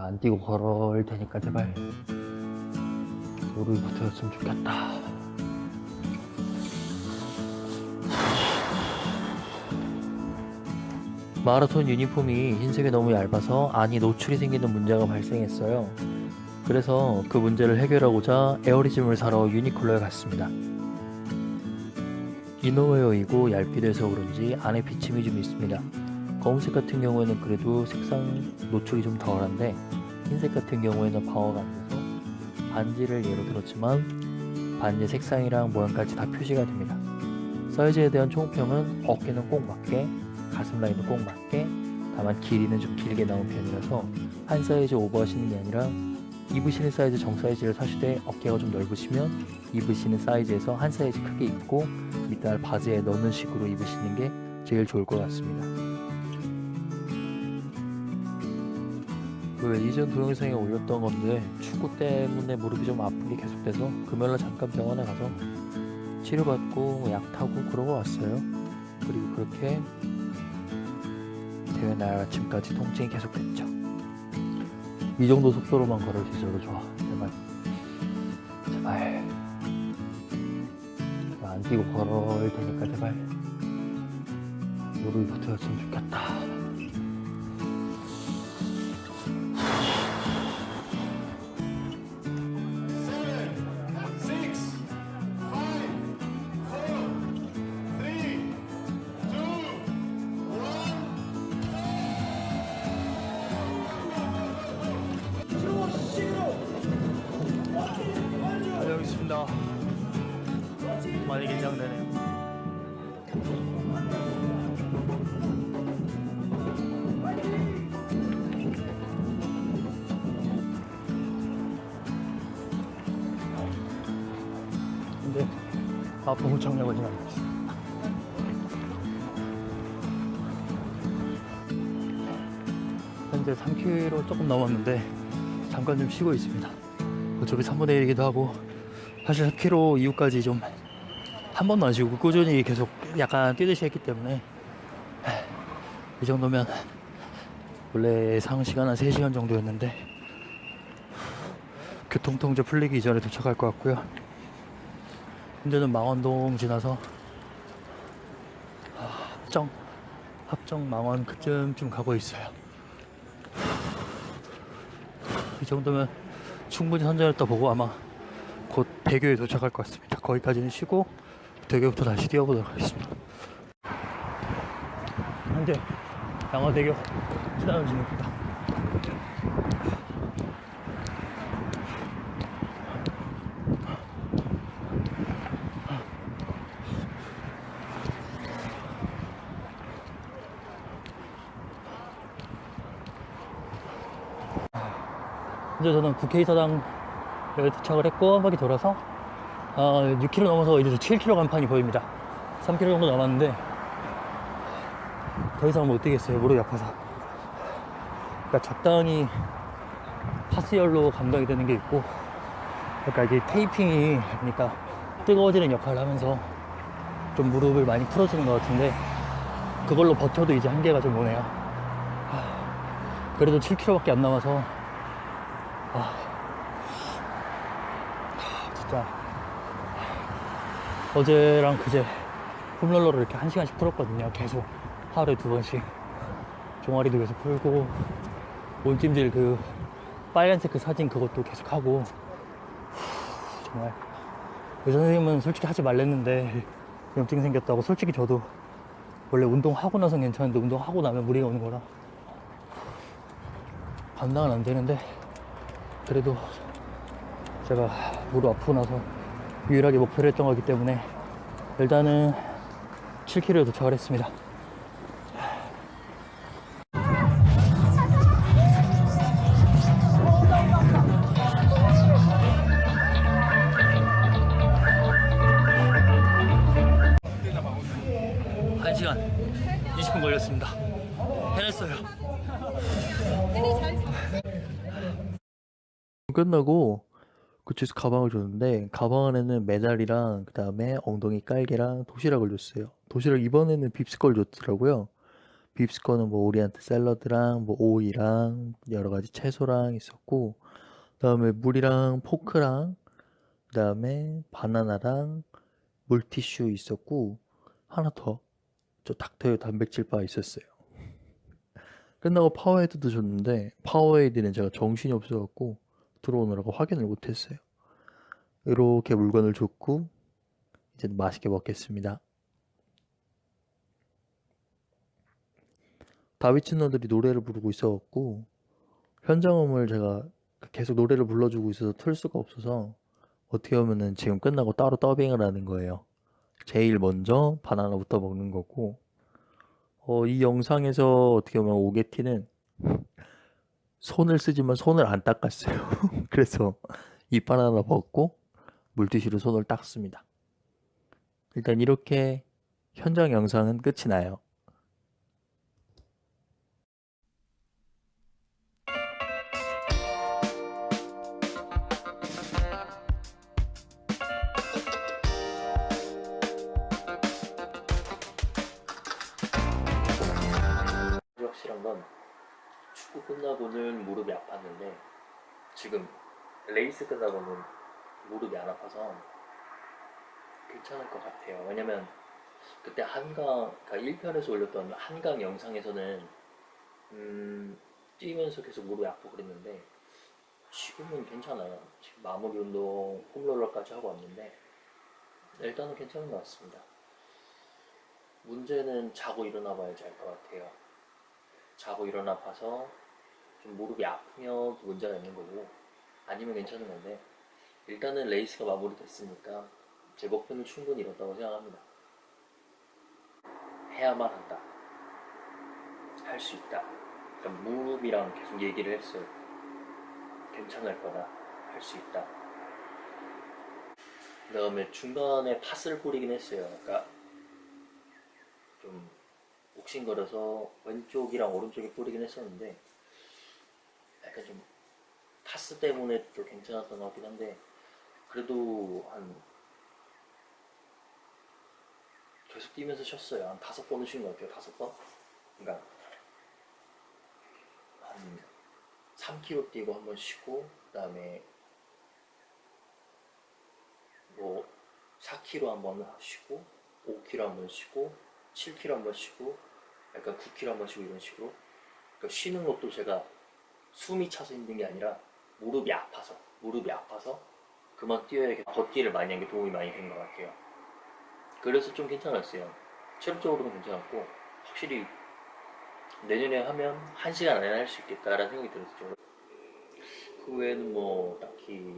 안 뛰고 걸어올 테니까 제발 무릎부터였으면 좋겠다. 마라톤 유니폼이 흰색이 너무 얇아서 안이 노출이 생기는 문제가 발생했어요. 그래서 그 문제를 해결하고자 에어리즘을 사러 유니클로에 갔습니다. 이너웨어이고 얇기도 해서 그런지 안에 비침이 좀 있습니다 검은색 같은 경우에는 그래도 색상 노출이 좀 덜한데 흰색 같은 경우에는 방어가 안 돼서 반지를 예로 들었지만 반지 색상이랑 모양까지 다 표시가 됩니다. 사이즈에 대한 총평은 어깨는 꼭 맞게 가슴 라인도 꼭 맞게 다만 길이는 좀 길게 나온 편이라서 한 사이즈 오버하시는 게 아니라 입으시는 사이즈 정 사이즈를 사시되 어깨가 좀 넓으시면 입으시는 사이즈에서 한 사이즈 크게 입고 밑단 바지에 넣는 식으로 입으시는 게 제일 좋을 것 같습니다. 그 이전 동영상에 올렸던 건데 축구 때문에 무릎이 좀 아픈 게 계속돼서 금요일날 잠깐 병원에 가서 치료받고 약 타고 그러고 왔어요. 그리고 그렇게 대회 날 아침까지 통증이 계속됐죠. 이 정도 속도로만 걸을 수 있어도 좋아. 제발. 제발. 안 뛰고 걸어올 테니까 제발. 무릎이 붙어였으면 좋겠다. 있습니다. 많이 긴장되네요. 근데 아픔을 청량하지 않고 있어. 현재 3km 조금 넘었는데 잠깐 좀 쉬고 있습니다. 어차피 3분의 1이기도 하고 사실 4km 이후까지 좀 한 번도 안 쉬고 꾸준히 계속 약간 뛰듯이 했기 때문에 이 정도면 원래 예상 시간 한 3시간 정도였는데 교통통제 풀리기 이전에 도착할 것 같고요. 현재는 망원동 지나서 합정 합정 망원 그쯤쯤 가고 있어요. 이 정도면 충분히 선전했다 보고 아마 곧 대교에 도착할 것 같습니다. 거기까지는 쉬고 대교부터 다시 뛰어보도록 하겠습니다. 현재 양화대교 지나는 중입니다. 현재 저는 국회의사당 에 도착을 했고 한 바퀴 돌아서 어, 6km 넘어서 이제 7km 간판이 보입니다. 3km 정도 남았는데 더 이상 못 뛰겠어요 무릎이 아파서. 그러니까 적당히 파스열로 감당이 되는 게 있고 그러니까 이게 테이핑이 그러니까 뜨거워지는 역할을 하면서 좀 무릎을 많이 풀어주는 것 같은데 그걸로 버텨도 이제 한계가 좀 오네요. 하, 그래도 7km밖에 안 남아서 아, 진짜 어제랑 그제 홈롤러를 이렇게 한 시간씩 풀었거든요. 계속. 하루에 두 번씩. 종아리도 계속 풀고 온찜질 그 빨간색 그 사진 그것도 계속 하고. 정말. 의사 선생님은 솔직히 하지 말랬는데 염증 생겼다고 솔직히 저도 원래 운동하고 나선 괜찮은데 운동하고 나면 무리가 오는 거라 감당은 안 되는데 그래도 제가 무릎 아프고 나서 유일하게 목표를 했던 거기 때문에 일단은 7km에 도착을 했습니다. 한시간 20분 걸렸습니다. 해냈어요. 끝나고 그쪽에서 가방을 줬는데 가방 안에는 메달이랑 그 다음에 엉덩이 깔개랑 도시락을 줬어요. 도시락 이번에는 빕스 걸 줬더라고요. 빕스 거는 뭐 오리엔트 샐러드랑 뭐 오이랑 여러 가지 채소랑 있었고 그다음에 물이랑 포크랑 그다음에 바나나랑 물티슈 있었고 하나 더 저 닥터유 단백질 바 있었어요. 끝나고 파워에이드도 줬는데 파워에이드는 제가 정신이 없어갖고 들어오느라고 확인을 못했어요. 이렇게 물건을 줬고 이제 맛있게 먹겠습니다. 다비치 언니들이 노래를 부르고 있어갖고 현장음을 제가 계속 노래를 불러주고 있어서 틀 수가 없어서 어떻게 보면은 지금 끝나고 따로 더빙을 하는 거예요. 제일 먼저 바나나부터 먹는 거고 어, 이 영상에서 어떻게 보면 오게티는 손을 쓰지만 손을 안 닦았어요. 그래서 이 바나나 먹고 물티슈로 손을 닦습니다. 일단 이렇게 현장 영상은 끝이 나요. 끝나고는 무릎이 아팠는데 지금 레이스 끝나고는 무릎이 안 아파서 괜찮을 것 같아요. 왜냐면 그때 한강, 그러니까 1편에서 올렸던 한강 영상에서는 음, 뛰면서 계속 무릎이 아프고 그랬는데 지금은 괜찮아요. 지금 마무리 운동 홈롤러까지 하고 왔는데 일단은 괜찮은 것 같습니다. 문제는 자고 일어나 봐야지 알 것 같아요. 자고 일어나 봐서 좀 무릎이 아프면 문제가 있는 거고 아니면 괜찮은 건데 일단은 레이스가 마무리됐으니까 제 목표는 충분히 이뤘다고 생각합니다. 해야만 한다. 할 수 있다. 그러니까 무릎이랑 계속 얘기를 했어요. 괜찮을 거다. 할 수 있다. 그 다음에 중간에 팥을 뿌리긴 했어요. 그러니까 좀 옥신거려서 왼쪽이랑 오른쪽에 뿌리긴 했었는데 약간 좀 파스 때문에 또 괜찮았던 것 같긴 한데 그래도 한 계속 뛰면서 쉬었어요. 한 다섯 번은 쉰 것 같아요 다섯 번? 그러니까 한 3km 뛰고 한 번 쉬고 그 다음에 뭐 4km 한 번 쉬고 5km 한 번 쉬고 7km 한 번 쉬고 약간 9km 한 번 쉬고 이런 식으로. 그러니까 쉬는 것도 제가 숨이 차서 힘든 게 아니라 무릎이 아파서 무릎이 아파서 그만 뛰어야 걷기를 많이 한 게 도움이 많이 된 것 같아요. 그래서 좀 괜찮았어요. 체력적으로는 괜찮았고 확실히 내년에 하면 1시간 안에 할 수 있겠다라는 생각이 들었죠 그 외에는 뭐 딱히